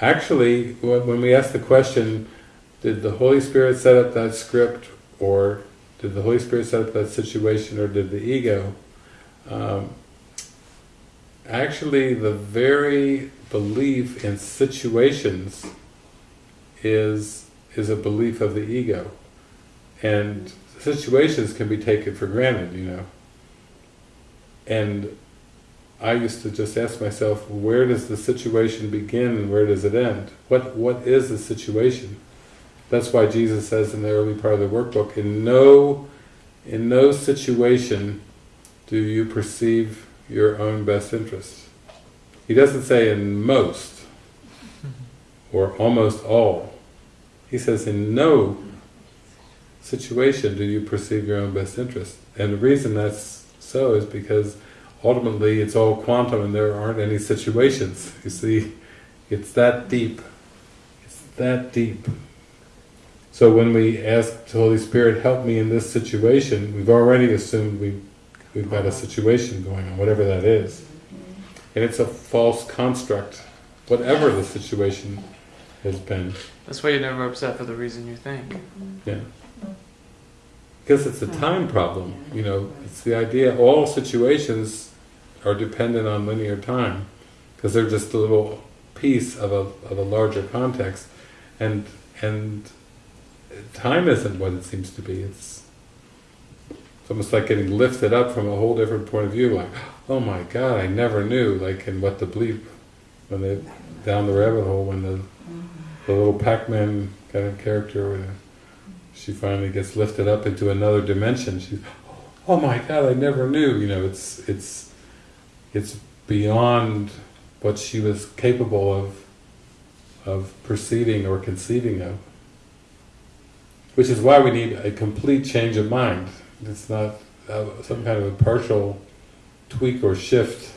Actually, when we ask the question, did the Holy Spirit set up that script, or did the Holy Spirit set up that situation, or did the ego? Um, actually, the very belief in situations is is a belief of the ego, and situations can be taken for granted, you know. And I used to just ask myself, where does the situation begin and where does it end? What What is the situation? That's why Jesus says in the early part of the workbook, in no, in no situation do you perceive your own best interest. He doesn't say in most, or almost all. He says in no situation do you perceive your own best interest. And the reason that's so is because ultimately it's all quantum and there aren't any situations. You see, it's that deep. It's that deep. So when we ask the Holy Spirit, help me in this situation, we've already assumed we, we've got a uh-huh. situation going on, whatever that is. Mm-hmm. And it's a false construct, whatever the situation has been. That's why you're never upset for the reason you think. Mm-hmm. Yeah. Because it's a time problem, you know, it's the idea, all situations are dependent on linear time, because they're just a little piece of a, of a larger context, and, and time isn't what it seems to be, it's, it's almost like getting lifted up from a whole different point of view, like, oh my god, I never knew, like in what the bleep, when they, down the rabbit hole, when the, the little Pac-Man kind of character, she finally gets lifted up into another dimension, she, oh my god, I never knew, you know, it's, it's, it's beyond what she was capable of, of perceiving or conceiving of. Which is why we need a complete change of mind. It's not uh, some kind of a partial tweak or shift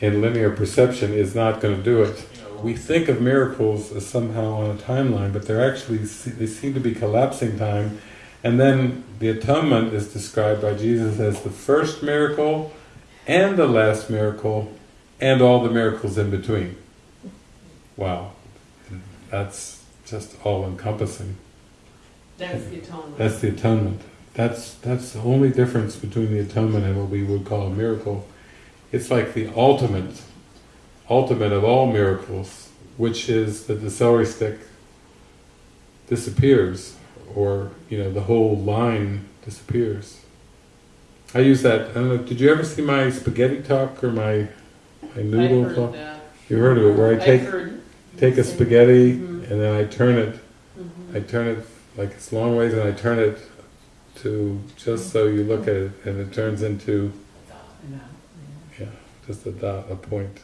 in linear perception is not going to do it. We think of miracles as somehow on a timeline, but they're actually, they seem to be collapsing time. And then the atonement is described by Jesus as the first miracle, and the last miracle, and all the miracles in between. Wow. That's just all-encompassing. That's the atonement. That's the atonement. That's that's the only difference between the atonement and what we would call a miracle. It's like the ultimate, ultimate of all miracles, which is that the celery stick disappears, or you know the whole line disappears. I use that. I don't know. Did you ever see my spaghetti talk or my my noodle heard talk? You heard of it, where I take take a spaghetti Mhm. and then I turn it Mhm. I turn it like it's long ways and I turn it to just so you look at it and it turns into yeah, just a dot, a point.